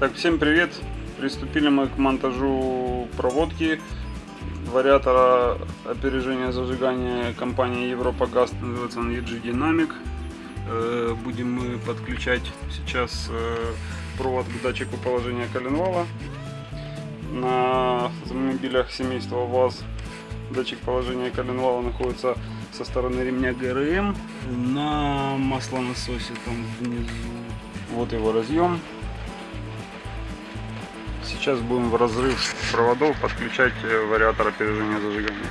Так, всем привет! Приступили мы к монтажу проводки вариатора опережения зажигания компании Европа Газ, называется он EG Dynamic. Э, будем мы подключать сейчас э, провод к датчику положения коленвала. На автомобилях семейства ВАЗ датчик положения коленвала находится со стороны ремня ГРМ на маслонасосе там внизу. Вот его разъем сейчас будем в разрыв проводов подключать э, вариатор опережения зажигания.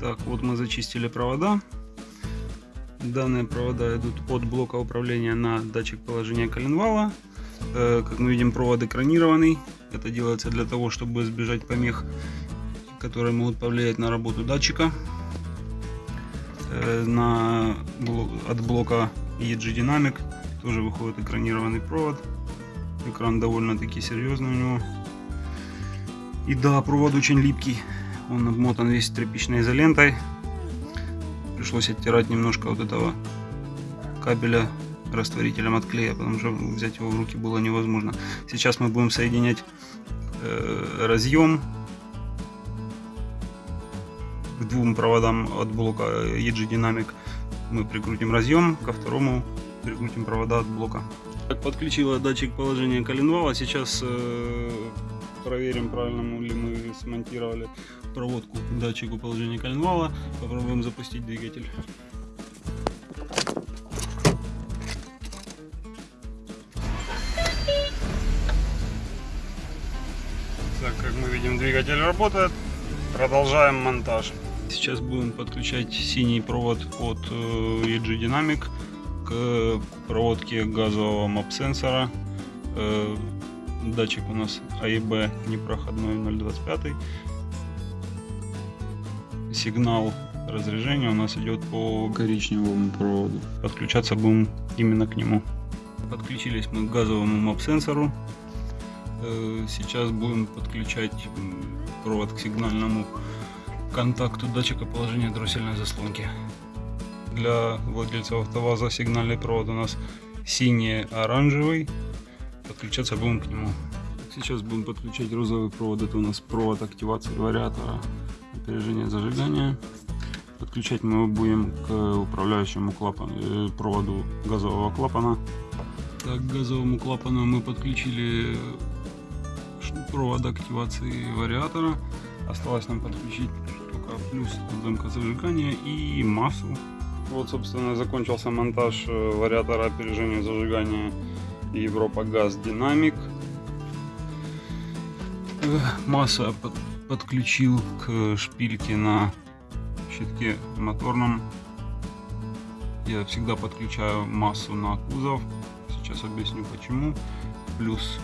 Так, вот мы зачистили провода. Данные провода идут от блока управления на датчик положения коленвала. Э, как мы видим, провод экранированный. Это делается для того, чтобы избежать помех, которые могут повлиять на работу датчика. Э, на, от блока EG Dynamic тоже выходит экранированный провод. Экран довольно-таки серьезный у него. И да, провод очень липкий. Он обмотан весь тряпичной изолентой. Пришлось оттирать немножко вот этого кабеля растворителем от клея, потому что взять его в руки было невозможно. Сейчас мы будем соединять э, разъем к двум проводам от блока EG Dynamic. Мы прикрутим разъем, ко второму прикрутим провода от блока. Так, подключила датчик положения коленвала. Сейчас э, проверим, правильно ли мы смонтировали проводку к датчику положения коленвала. Попробуем запустить двигатель. Так, как мы видим, двигатель работает. Продолжаем монтаж. Сейчас будем подключать синий провод от э, EG Dynamic к проводке газового мап-сенсора э, Датчик у нас АИБ непроходной 0.25. Сигнал разряжения у нас идет по коричневому проводу. Подключаться будем именно к нему. Подключились мы к газовому мап-сенсору. Э, сейчас будем подключать провод к сигнальному контакту датчика положения дроссельной заслонки. Для владельцев автоваза сигнальный провод у нас синий-оранжевый подключаться будем к нему. Сейчас будем подключать розовый провод. Это у нас провод активации вариатора опережения зажигания. Подключать мы его будем к управляющему клапану, э, проводу газового клапана. Так, к газовому клапану мы подключили провод активации вариатора. Осталось нам подключить только плюс замка зажигания и массу. Вот, собственно, закончился монтаж э, вариатора опережения зажигания Европа Газ Динамик. Масса подключил к шпильке на щитке моторном. Я всегда подключаю массу на кузов. Сейчас объясню почему. Плюс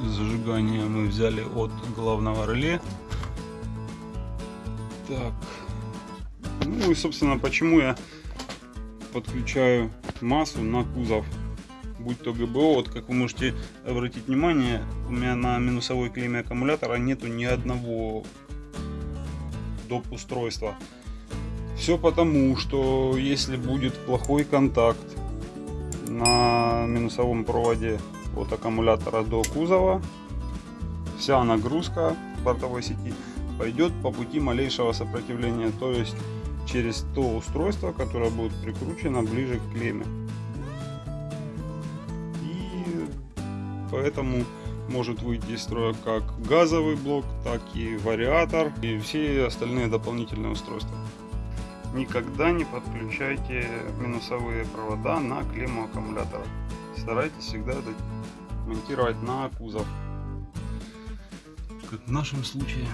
зажигание мы взяли от главного реле. Так. Ну и собственно почему я подключаю массу на кузов будь то ГБО, вот как вы можете обратить внимание, у меня на минусовой клейме аккумулятора нету ни одного доп. устройства. Все потому, что если будет плохой контакт на минусовом проводе от аккумулятора до кузова, вся нагрузка бортовой сети пойдет по пути малейшего сопротивления, то есть через то устройство, которое будет прикручено ближе к клемме. Поэтому может выйти из строя как газовый блок, так и вариатор и все остальные дополнительные устройства. Никогда не подключайте минусовые провода на клемму аккумулятора. Старайтесь всегда это монтировать на кузов. Как в нашем случае